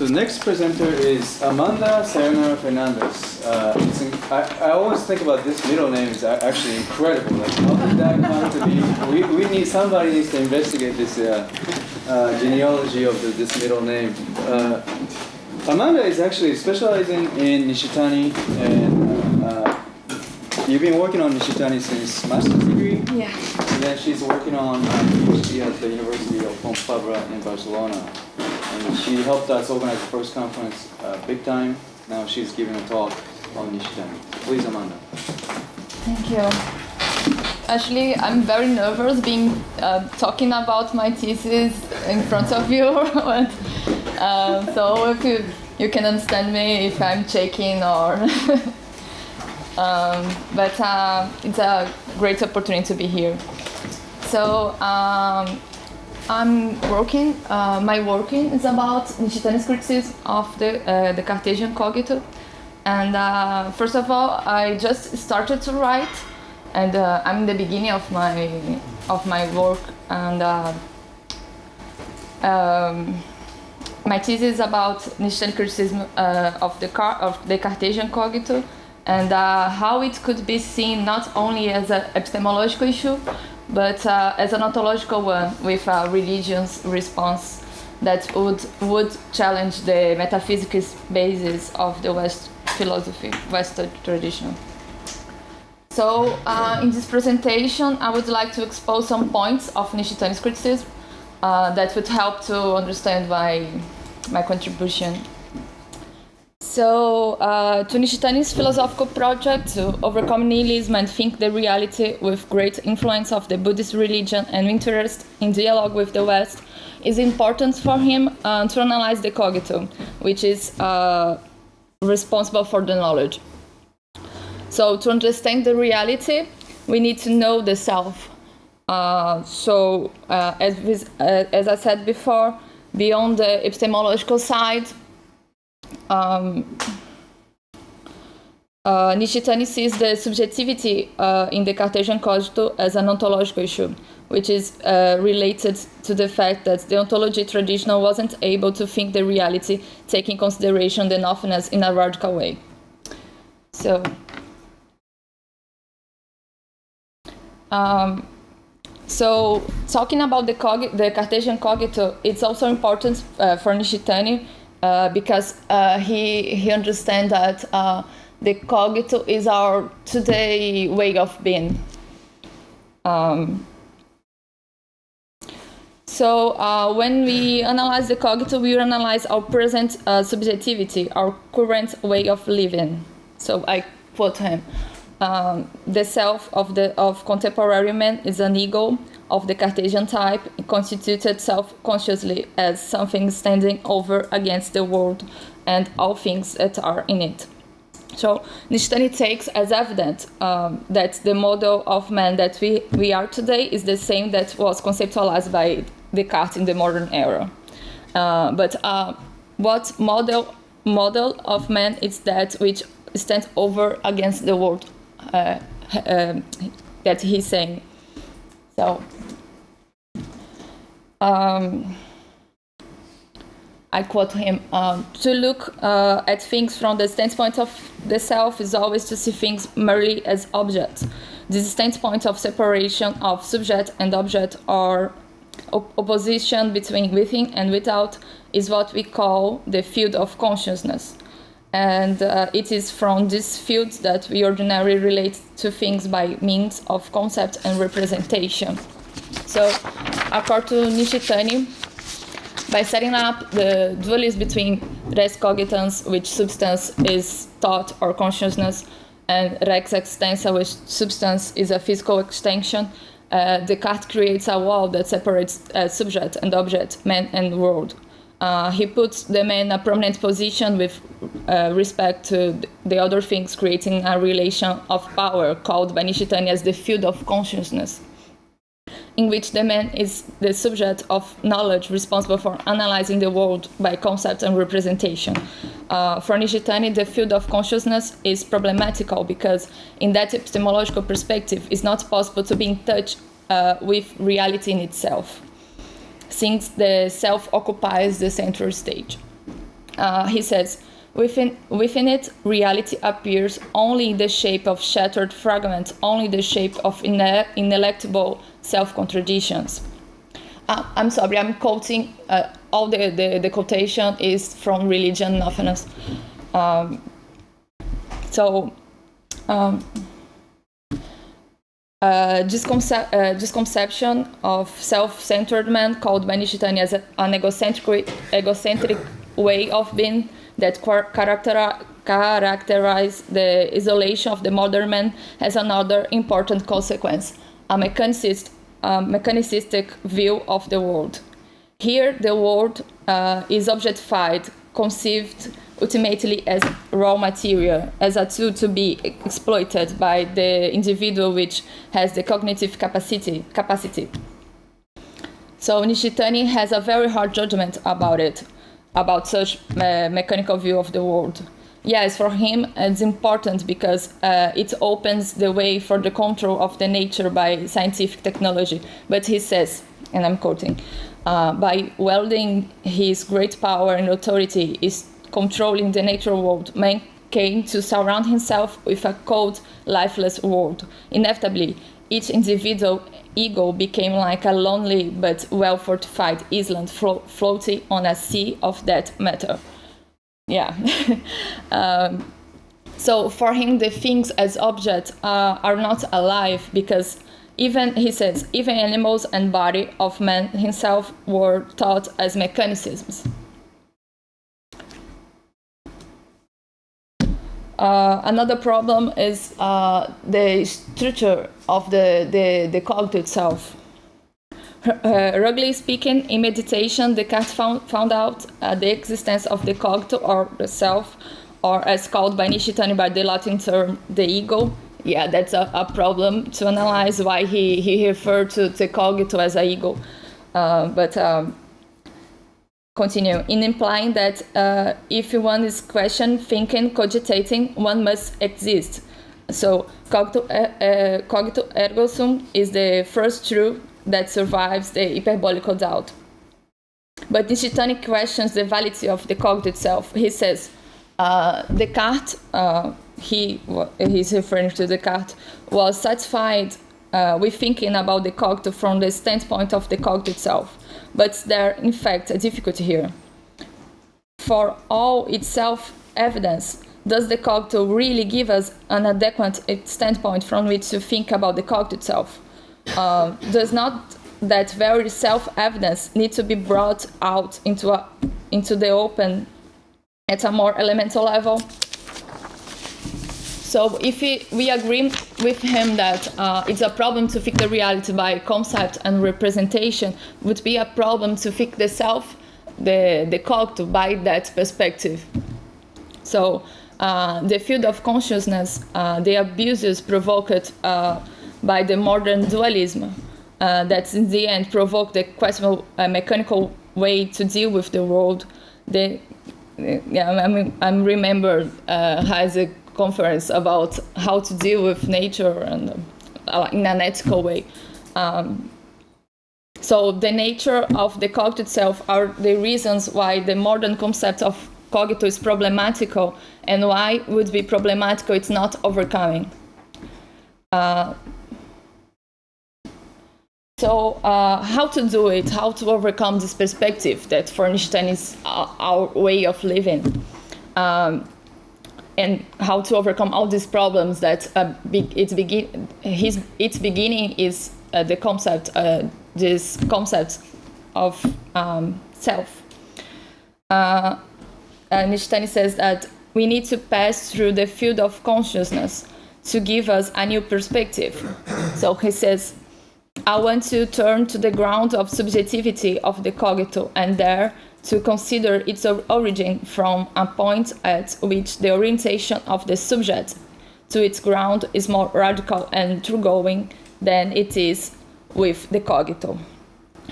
So the next presenter is Amanda Sayonara Fernandez. Uh, in, I, I always think about this middle name is actually incredible. Like how did that come to be? We, we need somebody needs to investigate this uh, uh, genealogy of the, this middle name. Uh, Amanda is actually specializing in Nishitani and uh, you've been working on Nishitani since master's degree. Yeah. And then she's working on PhD at the University of Fabra in Barcelona. And she helped us organize the first conference uh, big time. Now she's giving a talk on Nishitani. Please, Amanda. Thank you. Actually, I'm very nervous being uh, talking about my thesis in front of you. uh, so if you, you can understand me if I'm shaking or... um, but uh, it's a great opportunity to be here. So um, I'm working, uh, my working is about Nishitani's criticism of the, uh, the Cartesian cogito. And uh, first of all, I just started to write and uh, I'm in the beginning of my, of my work and uh, um, my thesis is about Nishitani criticism uh, of, the car of the Cartesian cogito and how it could be seen not only as an epistemological issue, but uh, as an ontological one with a religion's response that would would challenge the metaphysical basis of the West philosophy, Western tradition. So uh, in this presentation, I would like to expose some points of Nishitani's criticism uh, that would help to understand my, my contribution so, uh, to Nishitani's philosophical project to overcome nihilism and think the reality with great influence of the Buddhist religion and interest in dialogue with the West is important for him uh, to analyze the cogito, which is uh, responsible for the knowledge. So, to understand the reality, we need to know the self. Uh, so, uh, as, uh, as I said before, beyond the epistemological side, um, uh, Nishitani sees the subjectivity uh, in the Cartesian cogito as an ontological issue, which is uh, related to the fact that the ontology traditional wasn't able to think the reality, taking consideration the nothingness in a radical way. So, um, so talking about the, the Cartesian cogito, it's also important uh, for Nishitani because uh, he he understands that uh, the cogito is our today way of being. Um, so uh, when we analyze the cogito, we analyze our present uh, subjectivity, our current way of living. So I quote him. Um, the self of the of contemporary man is an ego of the Cartesian type constituted self-consciously as something standing over against the world and all things that are in it. So Nishitani takes as evident um, that the model of man that we, we are today is the same that was conceptualized by Descartes in the modern era. Uh, but uh, what model model of man is that which stands over against the world uh, uh that he's saying. So um, I quote him, um, to look uh, at things from the standpoint of the self is always to see things merely as objects. This standpoint of separation of subject and object or op opposition between within and without is what we call the field of consciousness. And uh, it is from this field that we ordinarily relate to things by means of concept and representation. So, according to Nishitani, by setting up the dualism between res cogitans, which substance is thought or consciousness, and rex extensa, which substance is a physical extension, uh, Descartes creates a wall that separates uh, subject and object, man and world. Uh, he puts the man in a prominent position with uh, respect to the other things, creating a relation of power called by Nishitani as the field of consciousness in which the man is the subject of knowledge responsible for analyzing the world by concept and representation. Uh, for Nishitani, the field of consciousness is problematical because in that epistemological perspective, it's not possible to be in touch uh, with reality in itself, since the self occupies the central stage. uh, he says, within, within it, reality appears only in the shape of shattered fragments, only the shape of ine- ineluctable self-contradictions. Uh, I'm sorry, I'm quoting, uh, all the, the, the quotation is from Religion Nothingness. Um, so, um, uh, this, uh, conception of self-centered man called by Nishitani as a, an egocentric, egocentric way of being that character, characterize the isolation of the modern man has another important consequence, a mechanicist, a mechanicistic view of the world. Here, the world uh, is objectified, conceived ultimately as raw material, as a tool to be exploited by the individual which has the cognitive capacity. capacity. So Nishitani has a very hard judgment about it, about such uh, mechanical view of the world. Yes, for him it's important because uh, it opens the way for the control of the nature by scientific technology. But he says, and I'm quoting, uh, by welding his great power and authority is controlling the natural world, man came to surround himself with a cold, lifeless world. Inevitably, each individual ego became like a lonely but well fortified island flo- floating on a sea of that matter. Yeah. um, so for him, the things as objects uh, are not alive because even he says even animals and body of man himself were taught as mechanisms. Uh, another problem is uh, the structure of the, the, the cogito itself. Uh, ruggedly speaking, in meditation, Descartes found, found out uh, the existence of the cogito or the self, or as called by Nishitani by the Latin term, the ego. Yeah, that's a, a problem to analyze why he, he referred to the cogito as a ego. Uh, but um, continue in implying that uh, if one is question thinking cogitating one must exist. So cogito, uh, cogito ergo sum is the first truth that survives the hyperbolical doubt. But Nishitani questions the validity of the cogito itself he says uh, Descartes uh, he he's referring to Descartes was satisfied uh, with thinking about the cogito from the standpoint of the cogito itself but there in fact a difficulty here. For all its self-evidence, does the cogito really give us an adequate standpoint from which to think about the cogito itself? Uh, does not that very self-evidence need to be brought out into, a, into the open at a more elemental level? So if we, we agree with him that uh, it's a problem to fix the reality by concept and representation, would be a problem to fix the self, the, the cogito by that perspective. So uh, the field of consciousness, uh, the abuses provoked uh, by the modern dualism, uh, that in the end provoked the questionable uh, mechanical way to deal with the world. The, yeah, I mean, I remember Isaac conference about how to deal with nature and uh, in an ethical way. Um, so the nature of the cogito itself are the reasons why the modern concept of cogito is problematical and why would be problematical it's not overcoming. Uh, so uh, how to do it, how to overcome this perspective that for is our, our way of living. Um, and how to overcome all these problems that uh, be, its, begin, his, its beginning is uh, the concept, uh, this concept of um, self. Uh, Nishitani says that we need to pass through the field of consciousness to give us a new perspective. so he says, I want to turn to the ground of subjectivity of the cogito and there to consider its origin from a point at which the orientation of the subject to its ground is more radical and thoroughgoing than it is with the cogito.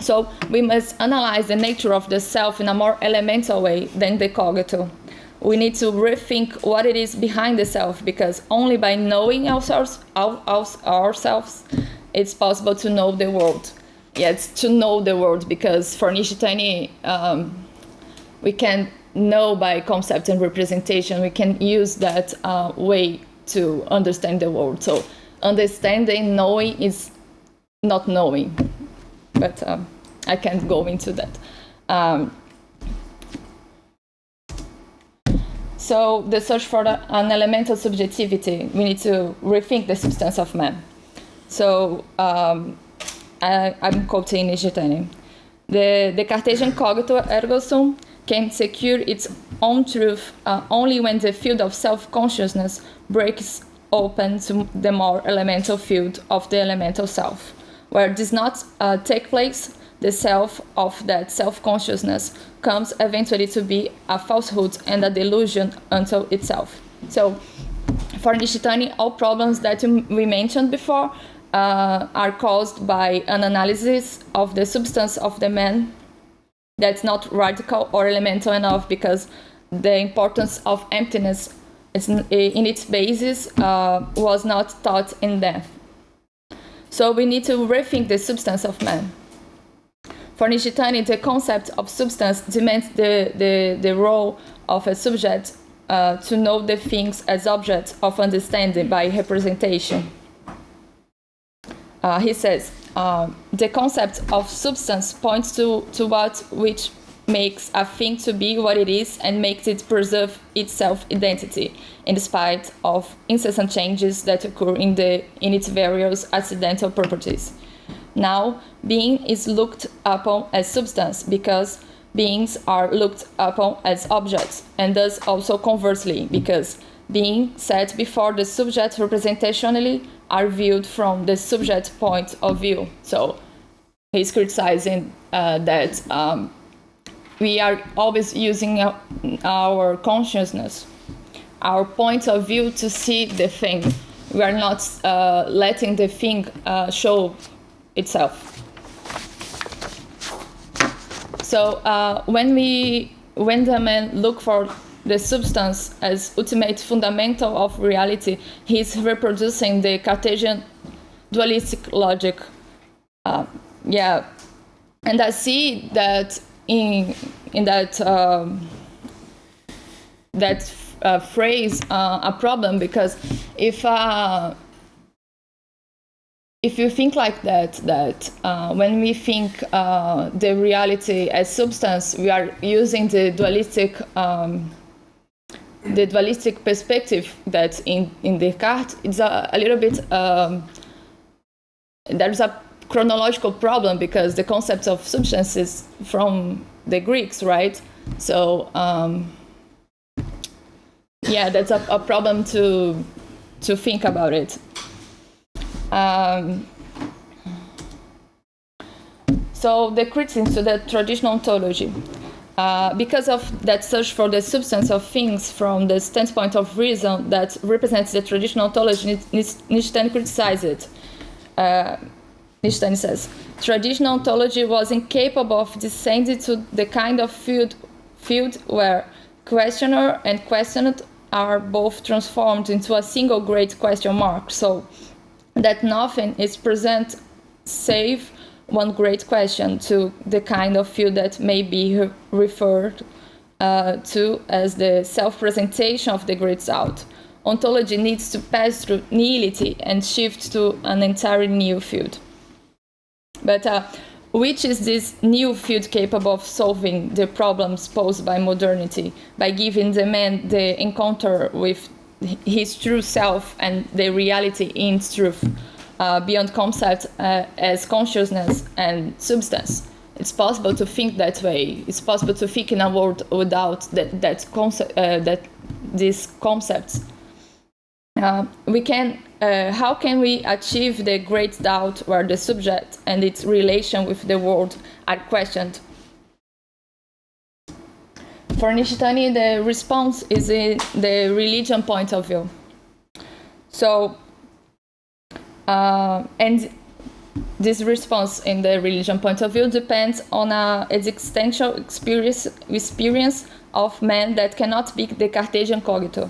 So we must analyze the nature of the self in a more elemental way than the cogito. We need to rethink what it is behind the self because only by knowing ourselves, our, ourselves it's possible to know the world yeah, it's to know the world because for Nishitani, um, we can know by concept and representation. We can use that uh, way to understand the world. So understanding, knowing is not knowing, but um, I can't go into that. Um, so the search for an elemental subjectivity, we need to rethink the substance of man. So um, I, am quoting Nishitani. The, the Cartesian cogito ergo sum can secure its own truth uh, only when the field of self-consciousness breaks open to the more elemental field of the elemental self. Where it does not uh, take place, the self of that self-consciousness comes eventually to be a falsehood and a delusion unto itself. So, for Nishitani, all problems that we mentioned before uh, are caused by an analysis of the substance of the man that's not radical or elemental enough because the importance of emptiness in its basis uh, was not taught in them. So we need to rethink the substance of man. For Nishitani, the concept of substance demands the, the, the role of a subject uh, to know the things as objects of understanding by representation. Uh, he says, uh, the concept of substance points to, to what which makes a thing to be what it is and makes it preserve its self-identity in spite of incessant changes that occur in, the, in its various accidental properties. Now, being is looked upon as substance because beings are looked upon as objects, and thus also conversely, because being set before the subject representationally are viewed from the subject point of view. So he's criticizing uh, that um, we are always using our consciousness, our point of view to see the thing. We are not uh, letting the thing uh, show itself. So uh, when we, when the man look for the substance as ultimate fundamental of reality, he's reproducing the Cartesian dualistic logic. Uh, yeah, and I see that in in that um, that uh, phrase uh, a problem because if uh, if you think like that, that uh, when we think uh, the reality as substance, we are using the dualistic um, the dualistic perspective that in in Descartes it's a, a little bit um, there's a chronological problem because the concept of substance is from the Greeks, right? So um, yeah, that's a, a, problem to to think about it. Um, so the criticism to the traditional ontology. Uh, because of that search for the substance of things from the standpoint of reason that represents the traditional ontology, Nishitani criticized it. Uh, Nishitani says, traditional ontology was incapable of descending to the kind of field, field where questioner and questioned are both transformed into a single great question mark, so that nothing is present save one great question to the kind of field that may be referred uh, to as the self-presentation of the great doubt. Ontology needs to pass through nihility and shift to an entirely new field. But uh, which is this new field capable of solving the problems posed by modernity, by giving the man the encounter with his true self and the reality in truth, uh, beyond concept uh, as consciousness and substance. It's possible to think that way. It's possible to think in a world without that, that concept, uh, that these concepts. Uh, we can uh, how can we achieve the great doubt where the subject and its relation with the world are questioned? For Nishitani, the response is in the religion point of view. So, uh, and this response in the religion point of view depends on a existential experience, experience of man that cannot be the Cartesian cogito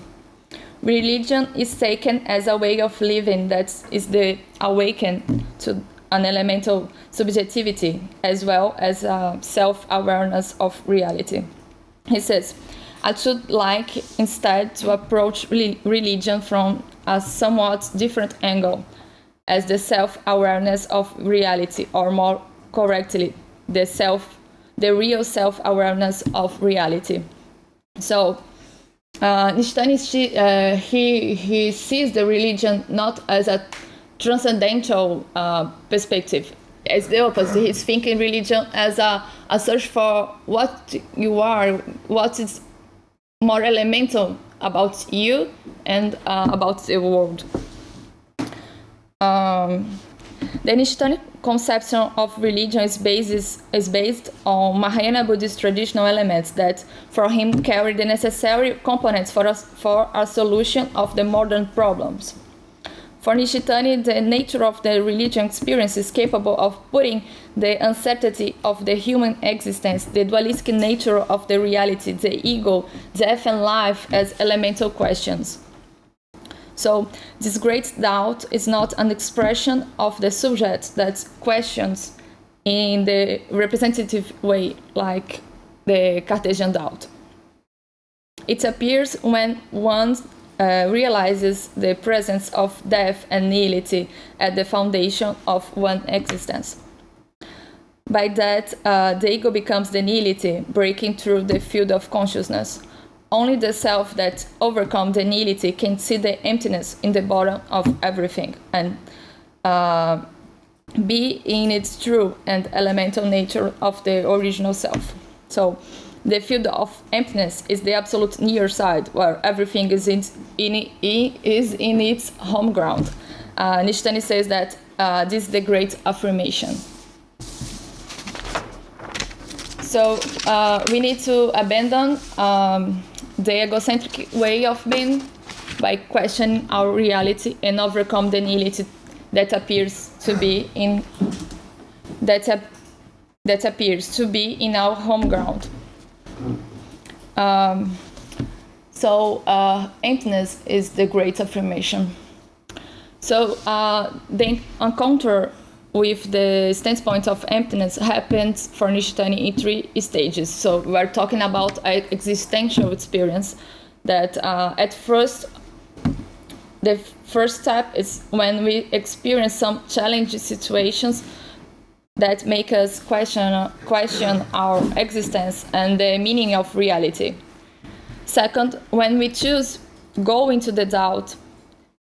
religion is taken as a way of living that is the awaken to an elemental subjectivity as well as a self-awareness of reality. he says, I should like instead to approach religion from a somewhat different angle, as the self-awareness of reality, or more correctly, the self, the real self-awareness of reality. So, uh, uh, he he sees the religion not as a transcendental uh, perspective, as the opposite. He's thinking religion as a, a search for what you are, what is more elemental about you and uh, about the world. Um, the Nishitani conception of religion is, basis, is based on Mahayana Buddhist traditional elements that, for him, carry the necessary components for, for a solution of the modern problems. For Nishitani, the nature of the religion experience is capable of putting the uncertainty of the human existence, the dualistic nature of the reality, the ego, death and life as elemental questions. So this great doubt is not an expression of the subject that questions in the representative way, like the Cartesian doubt. It appears when one uh, realizes the presence of death and nihility at the foundation of one existence. By that, uh, the ego becomes the nihility, breaking through the field of consciousness. Only the self that overcomes the nihility can see the emptiness in the bottom of everything and uh, be in its true and elemental nature of the original self. So, the field of emptiness is the absolute near side, where everything is in, in, is in its home ground. Uh, Nishitani says that uh, this is the great affirmation. So uh, we need to abandon um, the egocentric way of being by questioning our reality and overcome the nihility that appears to be in that, that appears to be in our home ground. Um, so uh, emptiness is the great affirmation. So uh, the encounter with the standpoint of emptiness happens for Nishitani in three stages. So we're talking about existential experience that uh, at first, the first step is when we experience some challenging situations that make us question, question our existence and the meaning of reality. Second, when we choose go into the doubt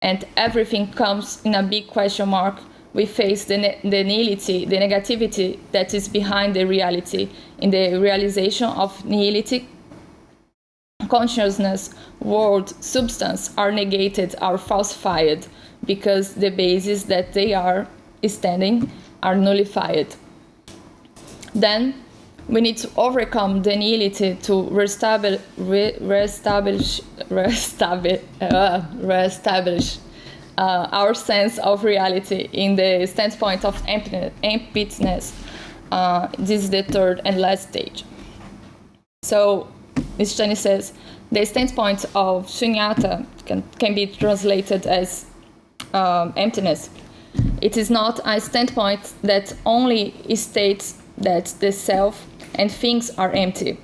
and everything comes in a big question mark, we face the, the nihility, the negativity that is behind the reality. In the realization of nihility, consciousness, world, substance are negated, are falsified, because the basis that they are standing are nullified. Then we need to overcome the nihility to reestablish, re, reestablish, reestablish, uh, reestablish uh, our sense of reality in the standpoint of emptiness. Uh, this is the third and last stage. So, Nishitani says, the standpoint of shunyata can, can be translated as um, emptiness. It is not a standpoint that only states that the self and things are empty.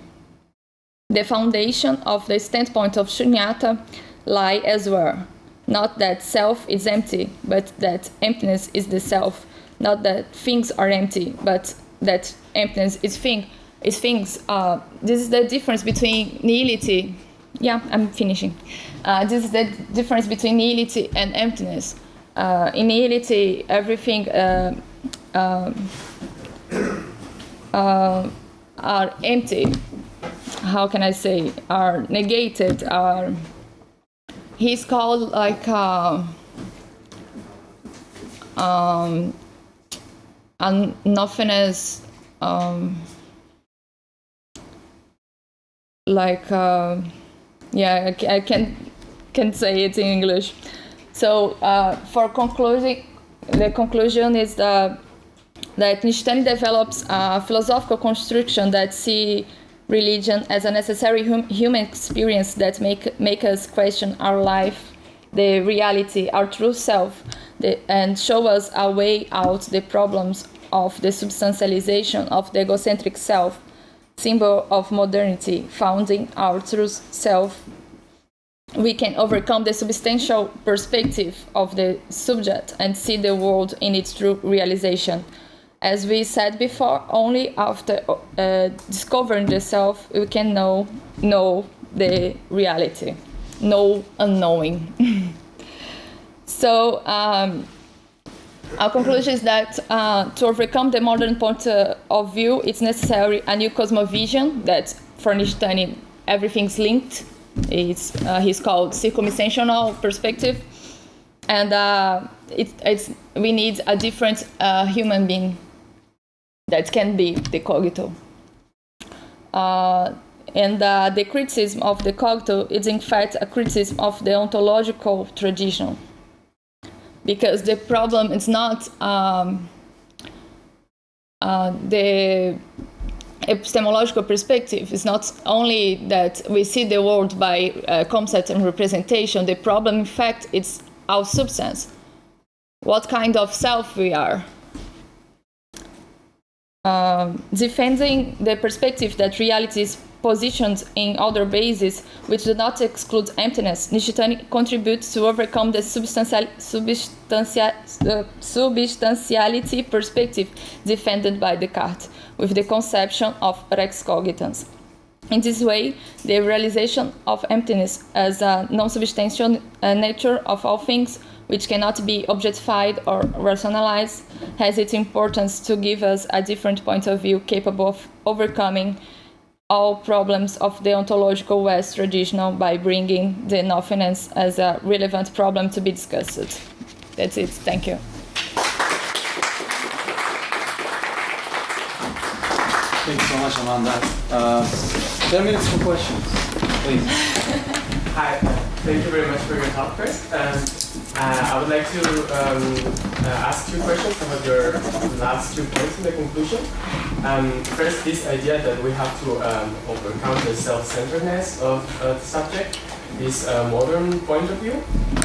The foundation of the standpoint of shunyata lie elsewhere. Not that self is empty, but that emptiness is the self. Not that things are empty, but that emptiness is thing is things. Uh, this is the difference between nihility. Yeah, I'm finishing. Uh, this is the difference between nihility and emptiness. Uh, in nihility, everything uh, um, uh, are empty. How can I say? Are negated. Are he's called like uh, um, and nothingness. Um, like uh, yeah, I, I can can say it in English. So uh, for concluding, the conclusion is that, that Nishitani develops a philosophical construction that see religion as a necessary hum human experience that make, make us question our life, the reality, our true self, the, and show us a way out the problems of the substantialization of the egocentric self symbol of modernity, founding our true self, we can overcome the substantial perspective of the subject and see the world in its true realization. As we said before, only after uh, discovering the self we can know know the reality, know unknowing. so. Um, our conclusion is that uh, to overcome the modern point uh, of view, it's necessary a new cosmovision that for Nishitani everything's linked. It's, uh, he's called circumstantial perspective. And uh, it, it's, we need a different uh, human being that can be the cogito. Uh, and the criticism of the cogito is in fact a criticism of the ontological tradition because the problem is not um, uh, the epistemological perspective It's not only that we see the world by uh, concept and representation. The problem, in fact, is our substance. What kind of self we are. Um, defending the perspective that reality is positioned in other bases which do not exclude emptiness, Nishitani contributes to overcome the substantial, substantia, uh, substantiality perspective defended by Descartes with the conception of rex cogitans. In this way, the realization of emptiness as a non-substantial uh, nature of all things which cannot be objectified or rationalized has its importance to give us a different point of view capable of overcoming all problems of the ontological West traditional by bringing the nothingness as a relevant problem to be discussed. That's it. Thank you. Thank you so much, Amanda. Uh, 10 minutes for questions, please. Hi, thank you very much for your talk Chris. Um, uh, I would like to um, uh, ask two questions about your last two points in the conclusion. Um, first, this idea that we have to um, overcome the self-centeredness of uh, the subject, this uh, modern point of view.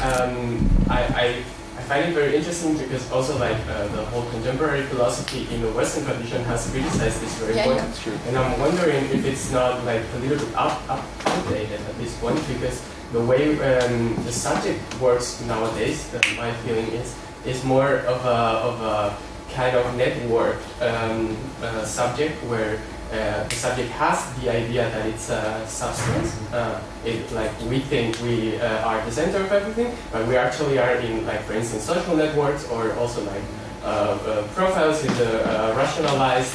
Um, I, I, I, find it very interesting because also like uh, the whole contemporary philosophy in the Western tradition has criticized this very yeah, point. Yeah. And I'm wondering if it's not like a little bit up, up, outdated at this point because the way um, the subject works nowadays, my feeling is, is more of a, of a kind of network um, uh, subject where uh, the subject has the idea that it's a substance. Uh, it, like we think we uh, are the center of everything, but we actually are in, like for instance, social networks or also like uh, uh, profiles in the rationalized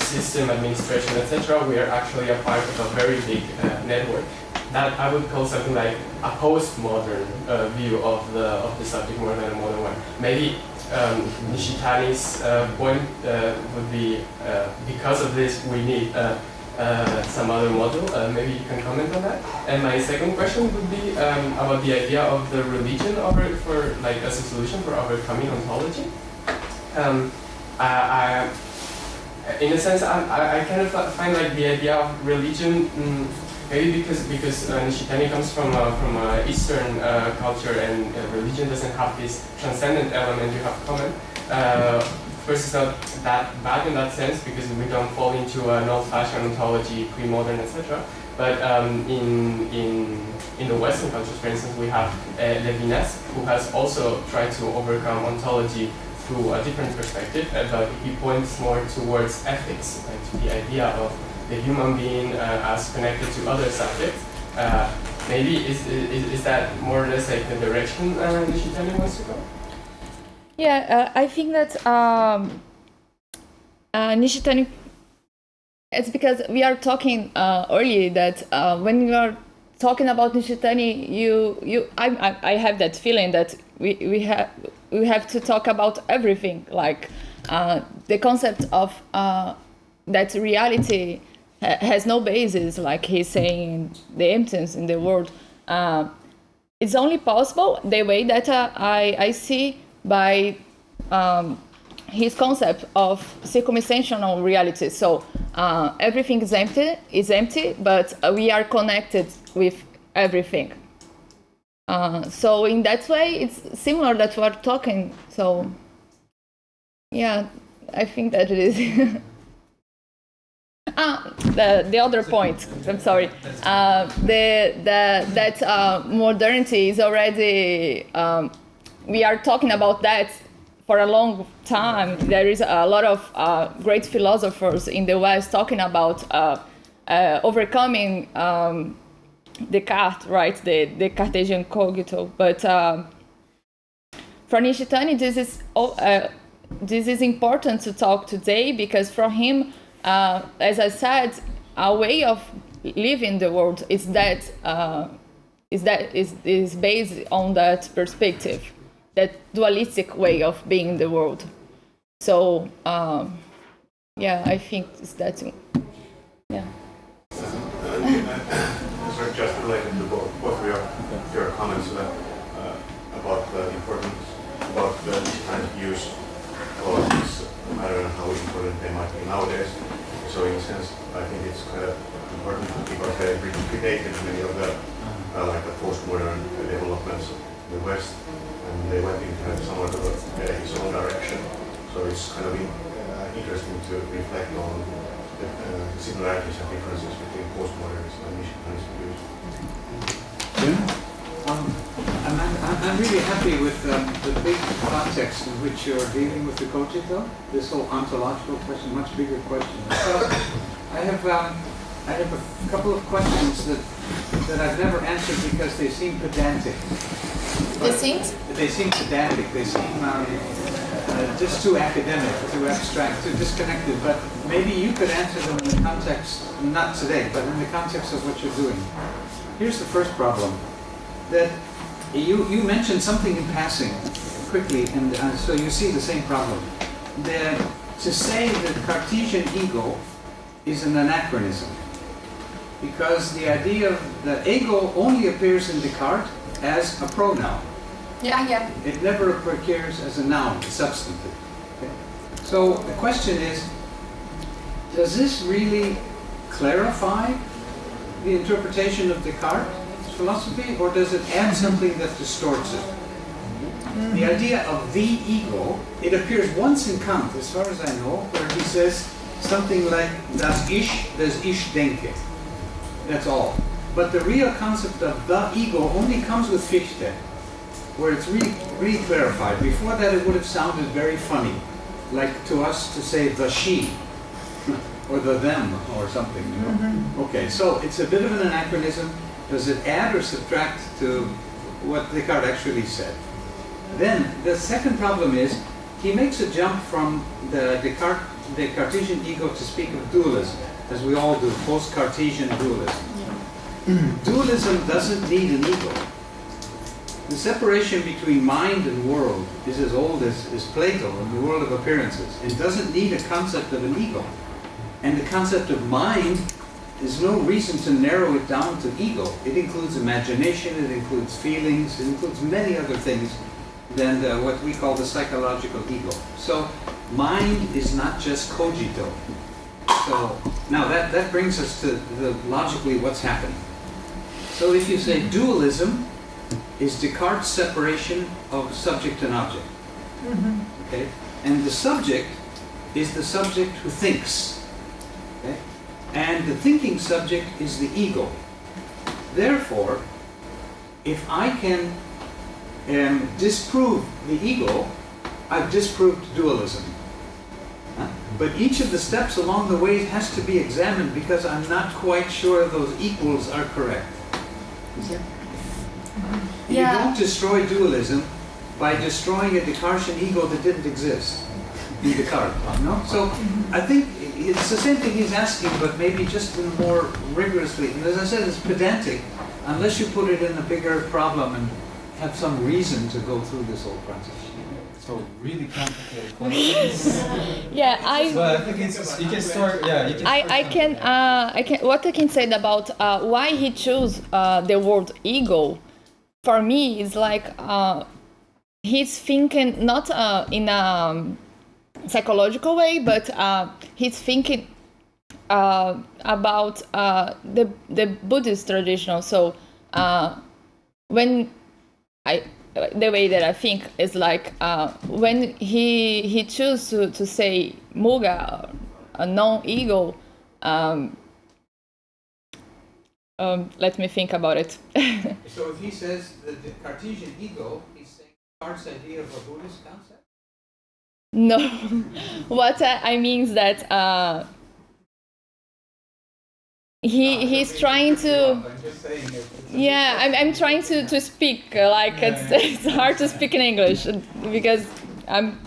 system administration, etc. We are actually a part of a very big network. That I would call something like a postmodern view of the of the subject more than a modern one. Maybe um, Nishitani's uh, point uh, would be uh, because of this we need some other model. Maybe you can comment on that. And my second question would be um, about the idea of the religion over for like as a solution for overcoming ontology. Um, I, I, in a sense, I, I kind of find like the idea of religion. Mm, Maybe because because uh, Nishitani comes from uh, from uh, Eastern uh, culture and uh, religion doesn't have this transcendent element you have common. Uh, first, it's not that bad in that sense because we don't fall into an old-fashioned ontology, pre-modern, etc. But um, in in in the Western cultures, for instance, we have uh, Levinas, who has also tried to overcome ontology through a different perspective, but he points more towards ethics, like to the idea of the human being uh, as connected to other subjects. Uh, maybe is, is, is that more or less like the direction uh, Nishitani wants to go? Yeah, uh, I think that um, Nishitani, it's because we are talking uh, earlier that uh, when you are talking about Nishitani, you, you, I, I, I have that feeling that we, we, have, we have to talk about everything, like uh, the concept of that reality has no basis, like he's saying, the emptiness in the world. Uh, it's only possible the way that uh, I, I see by um, his concept of circumstantial reality. So uh, everything is empty, is empty, but we are connected with everything. Uh, so in that way, it's similar that we're talking. So yeah, I think that it is. Ah, the, the other point. I'm sorry. Uh, the, the, that uh, modernity is already. Um, we are talking about that for a long time. There is a lot of uh, great philosophers in the West talking about uh, uh, overcoming um, Descartes, right? The, the Cartesian cogito. But uh, for Nishitani, this is this is important to talk today because for him, uh, as I said, our way of living the world is that uh, is that is is based on that perspective, that dualistic way of being in the world. So um, yeah, I think it's that. Yeah. Just related to both, both of your, your comments uh, uh, about the importance, about the kind of use of this matter and how important they might be nowadays. So in a sense, I think it's kind of important because they predated many of the, uh, like the postmodern developments in the West, and they went in kind of somewhat of a, uh, his own direction. So it's kind of in, uh, interesting to reflect on the uh, similarities and differences between postmodernism and Nishitani's views. Um, I'm, I'm, I'm really happy with um, the big context in which you're dealing with the cogito, this whole ontological question, much bigger question. So I have um, I have a couple of questions that that I've never answered because they seem pedantic. The things? They seem pedantic. They seem um, uh, just too academic, too abstract, too disconnected. But maybe you could answer them in the context, not today, but in the context of what you're doing. Here's the first problem that you, you mentioned something in passing quickly, and uh, so you see the same problem. That to say that Cartesian ego is an anachronism, because the idea of the ego only appears in Descartes as a pronoun. Yeah, yeah. It never appears as a noun, a substantive. Okay? So the question is, does this really clarify the interpretation of Descartes' philosophy, or does it add something that distorts it? The hmm. idea of the ego, it appears once in Kant, as far as I know, where he says something like das Ich, das Ich denke. That's all. But the real concept of the ego only comes with Fichte, where it's really, really clarified. Before that, it would have sounded very funny, like to us to say the she, or the them, or something. You know? Mm-hmm. Okay, so it's a bit of an anachronism. Does it add or subtract to what Descartes actually said? Then the second problem is he makes a jump from the Descartes, the Cartesian ego to speak of dualism, as we all do, post-Cartesian dualism. dualism doesn't need an ego. The separation between mind and world is as old as, as Plato and the world of appearances. It doesn't need a concept of an ego. And the concept of mind there's no reason to narrow it down to ego. It includes imagination, it includes feelings, it includes many other things than the, what we call the psychological ego. So mind is not just cogito. So now that, that brings us to the, logically what's happening. So if you say dualism is Descartes' separation of subject and object. Mm-hmm. Okay? And the subject is the subject who thinks. The thinking subject is the ego. Therefore, if I can um, disprove the ego, I've disproved dualism. Huh? But each of the steps along the way has to be examined because I'm not quite sure those equals are correct. You Yeah. don't destroy dualism by destroying a Descartesian ego that didn't exist in Descartes. No? So I think it's the same thing he's asking, but maybe just in more rigorously. And as I said, it's pedantic unless you put it in a bigger problem and have some reason to go through this whole process. So really complicated questions. Yeah, I. But I think it's, you can start, yeah, you can I, start I can uh, I can what I can say about uh, why he chose uh, the word ego for me is like uh, he's thinking not uh, in a psychological way but uh, he's thinking uh, about uh, the the Buddhist tradition so uh, when I the way that I think is like uh, when he he chose to, to say muga a non-ego um, um, let me think about it. So if he says the Cartesian ego, he's saying Descartes' idea of a Buddhist concept? No, what I, I mean is that uh, he he's trying to. I'm just saying it. Yeah, I'm, I'm trying to, to speak like it's, it's hard to speak in English because I'm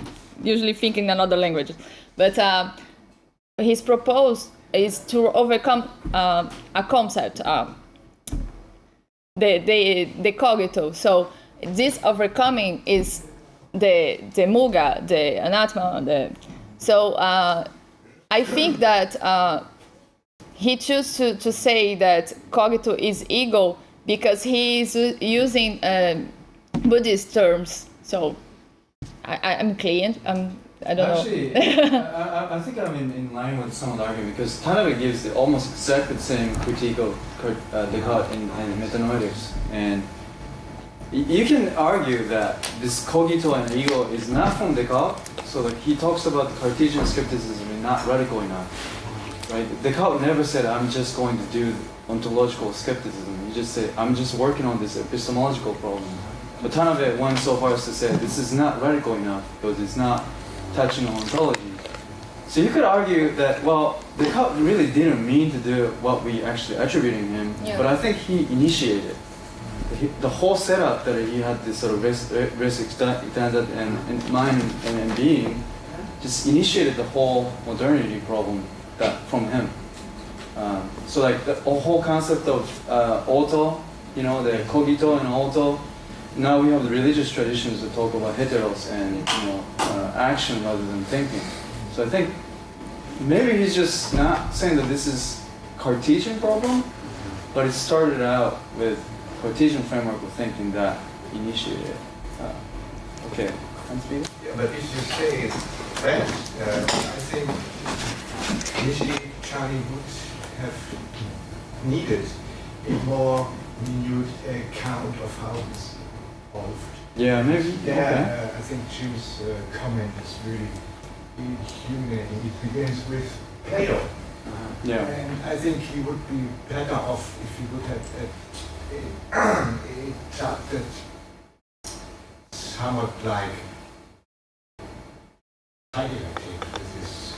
usually thinking another language. But uh, his proposed is to overcome uh, a concept, uh, the, the, the cogito. So this overcoming is the, the muga, the anatma. The, so uh, I think that uh, he chose to, to say that cogito is ego because he is using um, Buddhist terms. So I, I'm clean. I'm, I don't Actually, know. I, I, I think I'm in, in line with some of the argument because Tanabe gives the, almost exactly the same critique of uh, Descartes Metanoetics. And y- you can argue that this cogito and ego is not from Descartes. So like he talks about the Cartesian skepticism is not radical enough. Right? Descartes never said, I'm just going to do ontological skepticism. He just said, I'm just working on this epistemological problem. But Tanabe went so far as to say, this is not radical enough because it's not touching on ontology. So you could argue that, well, Descartes really didn't mean to do what we actually attributing him, Yeah. but I think he initiated. The, whole setup that he had this sort of res extended and, and mind and, and being just initiated the whole modernity problem that from him. Um, so like the whole concept of uh, auto, you know, the cogito and auto. Now we have the religious traditions that talk about heteros and you know uh, action rather than thinking. So I think maybe he's just not saying that this is Cartesian problem, but it started out with Cartesian framework of thinking that initiated. Uh, okay? Yeah, but if you say that, uh, I think initially Charlie would have needed a more minute account of how this evolved. Yeah, maybe. Yeah, uh, I think Jim's uh, comment is really illuminating. It begins with Plato. Okay. Yeah. And I think he would be better off if he would have a, a, a chapter somewhat like Heidegger did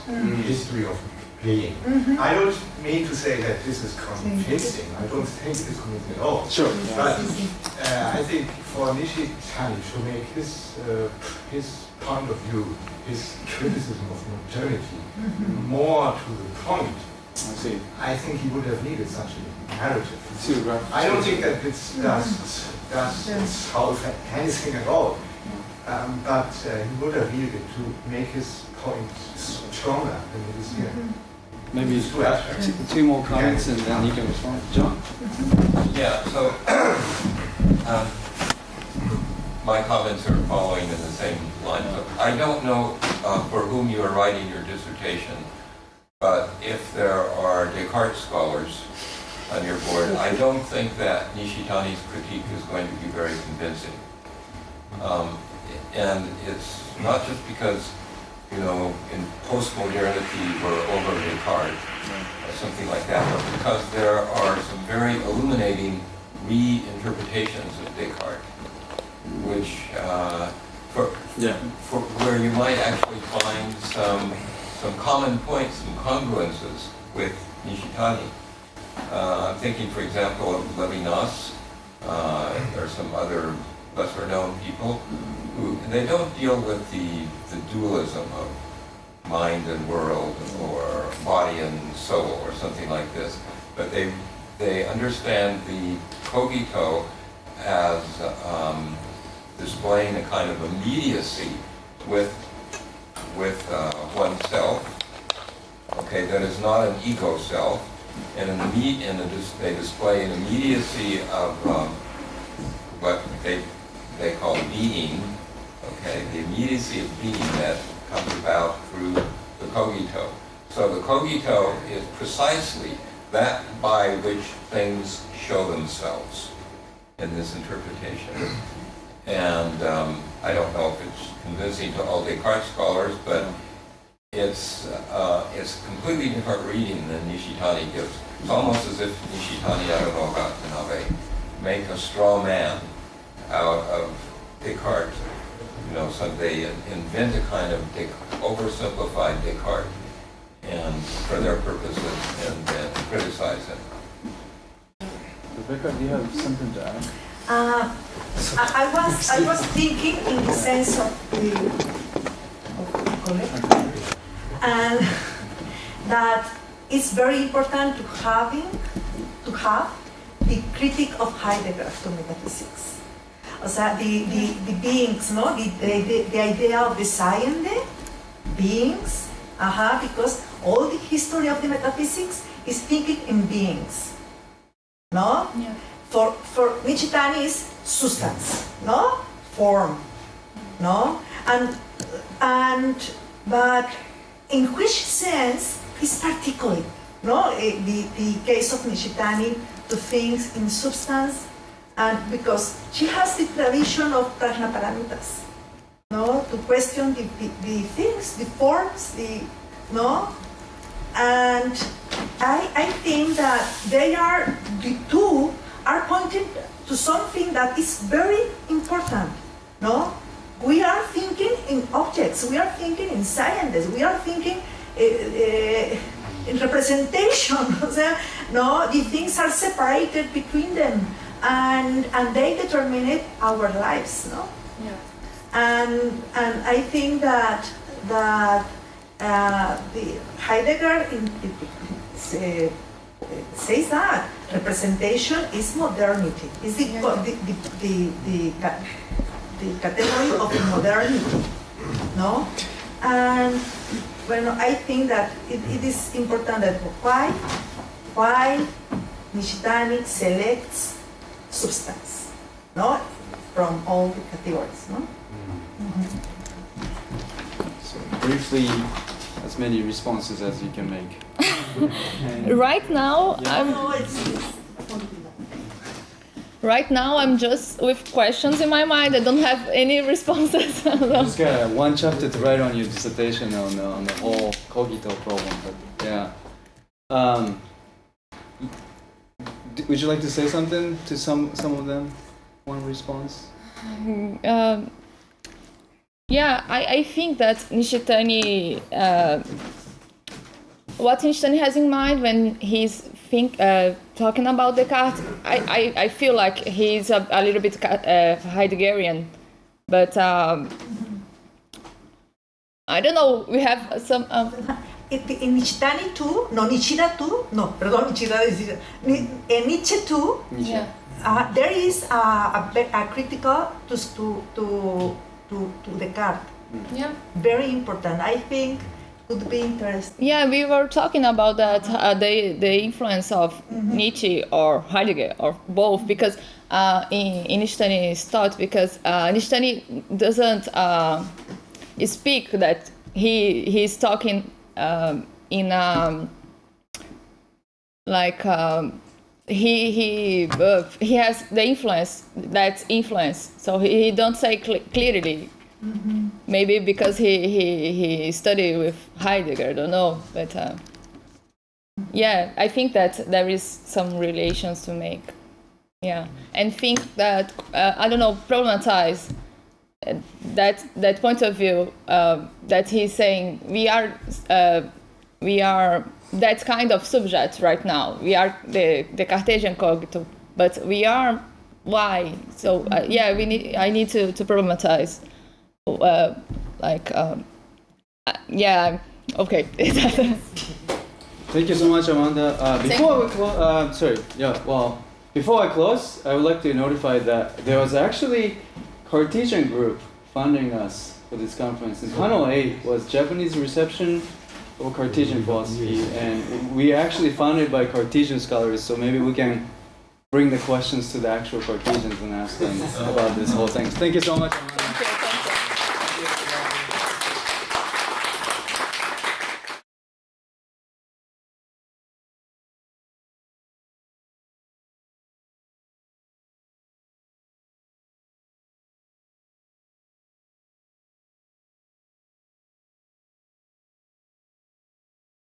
Mm. history of playing. I don't mean to say that this is convincing. I don't think it's convincing at all. Sure. But uh, I think for Nishitani to make his uh, his point of view, his criticism of modernity more to the point, I see. I think he would have needed such a narrative. Two graph- I don't think that this does does solve anything at all. Um, but uh, he would have needed to make his point stronger than it is here. Maybe It's too abstract. two, two more comments and then you can respond. John? Yeah, so, um, my comments are following in the same line. I don't know uh, for whom you are writing your dissertation, but if there are Descartes scholars on your board, I don't think that Nishitani's critique is going to be very convincing. Um, And it's not just because, you know, in postmodernity we're over Descartes, or something like that, but because there are some very illuminating reinterpretations of Descartes, which, uh, for, Yeah. for where you might actually find some, some common points, some congruences with Nishitani. Uh, I'm thinking, for example, of Levinas, uh, or some other lesser-known people, who, they don't deal with the, the dualism of mind and world, or body and soul, or something like this, but they, they understand the cogito as um, displaying a kind of immediacy with, with uh, oneself, okay, that is not an ego self, and and they display an immediacy of um, what they, they call being, okay, the immediacy of being that comes about through the cogito. So the cogito is precisely that by which things show themselves in this interpretation. And um, I don't know if it's convincing to all Descartes scholars, but it's, uh, it's completely different reading than Nishitani gives. It's almost as if Nishitani, I don't know about Tanabe, make a straw man out of Descartes. You know, so they invent a kind of Des- oversimplified Descartes and for their purposes and then criticize him. Rebecca, do you have something to add? Uh, I, I was I was thinking in the sense of the and that it's very important to having to have the critic of Heidegger to metaphysics. O sea, the, the, the beings, no? The, the, the idea of the science, beings, aha, because all the history of the metaphysics is thinking in beings. No? Yeah. For, for Nishitani is substance, no? Form, no? And, and, but in which sense is particular, no? Eh, The, the case of Nishitani to things in substance, and because she has the tradition of Prajnaparamitas, no? To question the, the, the things, the forms, the, no? And I, I think that they are, the two are pointing to something that is very important, no? We are thinking in objects, we are thinking in sciences, we are thinking uh, uh, in representation, no? The things are separated between them and, and they determine our lives, no? Yeah. and and I think that that uh, the Heidegger in, say, says that representation is modernity. Is the, the, the, the, the, the category of modernity, no? And well, I think that it, it is important that why why Nishitani selects substance, no, from all the categories, no? Mm-hmm. Mm-hmm. So briefly, as many responses as you can make. Right now, Yeah. I'm No, it's, it's right now I'm just with questions in my mind. I don't have any responses. Just got one chapter to write on your dissertation on, uh, on the whole cogito problem, but yeah. Um, would you like to say something to some some of them? One response. um, yeah, I, I think that Nishitani, uh, what Nishitani has in mind when he's think uh, talking about Descartes, I, I, I feel like he's a, a little bit uh, Heideggerian, but um, I don't know. We have some. Um, in Nishitani too, no, Nishida too, no, perdón, Nishida is, in Nietzsche too, Nietzsche. uh, there is a, a, a critical to, to, to, to, to Descartes. yeah. Very important. I think would be interesting. Yeah, we were talking about that uh, the the influence of Nietzsche or Heidegger or both because uh, in in Nishitani's thought because uh, Nishitani doesn't uh, speak that he he's talking um, in um, like um, he he uh, he has the influence that's influence. So he, he don't say cl- clearly. Maybe because he he he studied with Heidegger, I don't know, but uh, yeah, I think that there is some relations to make. Yeah, and think that uh, I don't know problematize uh, that that point of view uh, that he's saying we are uh, we are that kind of subject right now. We are the the Cartesian cogito, but we are why? So uh, yeah, we need I need to to problematize uh, like um, uh, yeah okay Thank you so much, Amanda. Uh, before we close, uh, sorry, yeah, well, before I close, I would like to notify that there was actually Cartesian group funding us for this conference. And panel eight was Japanese reception of Cartesian philosophy, and we actually funded by Cartesian scholars. So maybe we can bring the questions to the actual Cartesians and ask them about this whole thing. Thank you so much.